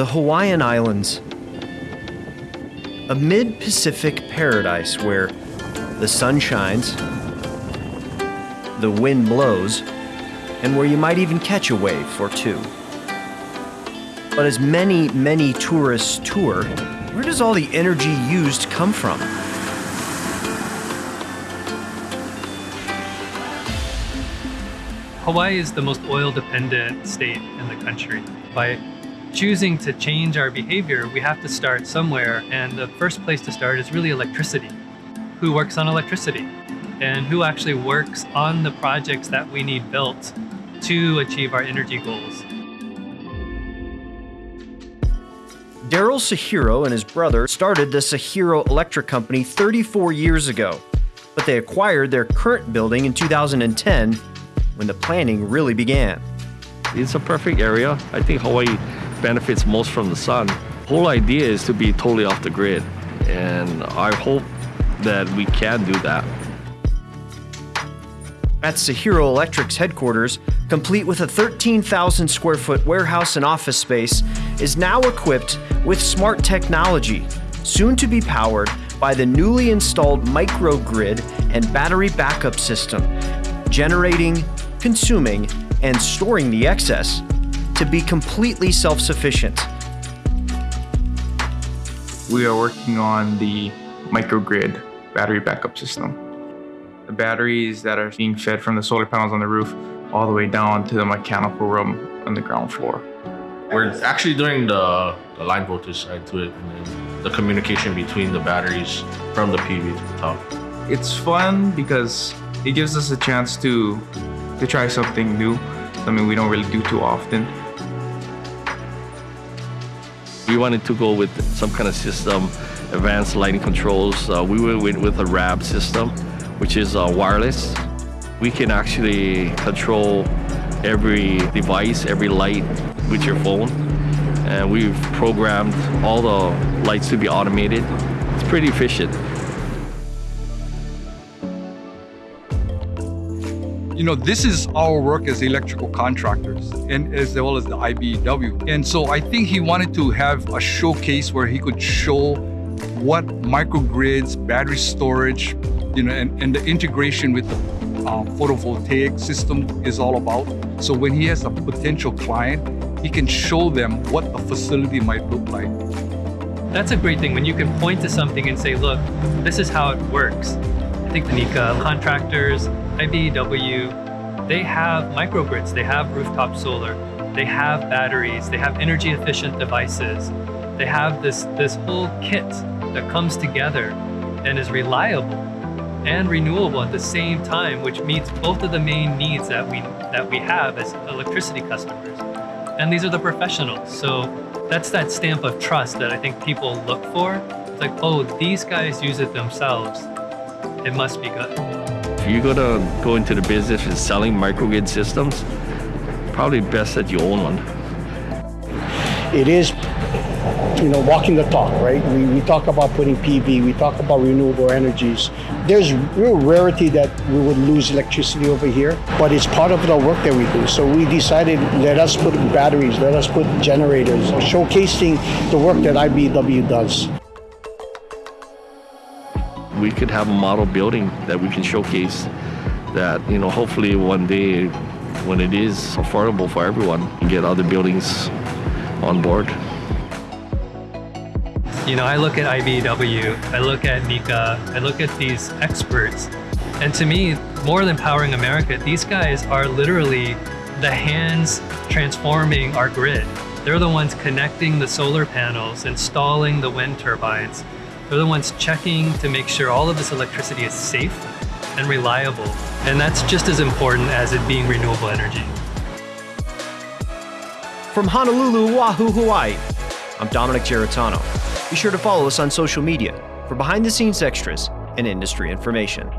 the Hawaiian Islands. A mid Pacific paradise where the sun shines, the wind blows, and where you might even catch a wave or two. But as many, many tourists tour, where does all the energy used come from? Hawaii is the most oil dependent state in the country. By choosing to change our behavior, we have to start somewhere. And the first place to start is really electricity. Who works on electricity? And who actually works on the projects that we need built to achieve our energy goals? Daryl Sahiro and his brother started the Sahiro Electric Company 34 years ago, but they acquired their current building in 2010 when the planning really began. It's a perfect area. I think Hawaii benefits most from the sun. Whole idea is to be totally off the grid, and I hope that we can do that. At Sahiro Electric's headquarters, complete with a 13,000 square foot warehouse and office space, is now equipped with smart technology, soon to be powered by the newly installed microgrid and battery backup system, generating, consuming, and storing the excess to be completely self-sufficient. We are working on the microgrid battery backup system. The batteries that are being fed from the solar panels on the roof all the way down to the mechanical room on the ground floor. We're actually doing the, the line voltage side to it and then the communication between the batteries from the PV to the top. It's fun because it gives us a chance to to try something new, something we don't really do too often. We wanted to go with some kind of system, advanced lighting controls. Uh, we went with a RAB system, which is uh, wireless. We can actually control every device, every light with your phone. And we've programmed all the lights to be automated. It's pretty efficient. You know, this is our work as electrical contractors and as well as the IBEW. And so I think he wanted to have a showcase where he could show what microgrids, battery storage, you know, and, and the integration with the uh, photovoltaic system is all about. So when he has a potential client, he can show them what the facility might look like. That's a great thing when you can point to something and say, look, this is how it works. I think the NECA contractors, IBEW, they have microgrids, they have rooftop solar, they have batteries, they have energy efficient devices. They have this, this whole kit that comes together and is reliable and renewable at the same time, which meets both of the main needs that we, that we have as electricity customers. And these are the professionals. So that's that stamp of trust that I think people look for. It's like, oh, these guys use it themselves. It must be good. You're gonna go into the business of selling microgrid systems, probably best that you own one. It is, you know, walking the talk, right? We, we talk about putting PV, we talk about renewable energies. There's real rarity that we would lose electricity over here, but it's part of the work that we do. So we decided, let us put batteries, let us put generators, showcasing the work that IBEW does we could have a model building that we can showcase that, you know, hopefully one day when it is affordable for everyone, get other buildings on board. You know, I look at IBEW, I look at NECA, I look at these experts, and to me, more than powering America, these guys are literally the hands transforming our grid. They're the ones connecting the solar panels, installing the wind turbines, they're the ones checking to make sure all of this electricity is safe and reliable. And that's just as important as it being renewable energy. From Honolulu, Oahu, Hawaii, I'm Dominic Geritano. Be sure to follow us on social media for behind the scenes extras and industry information.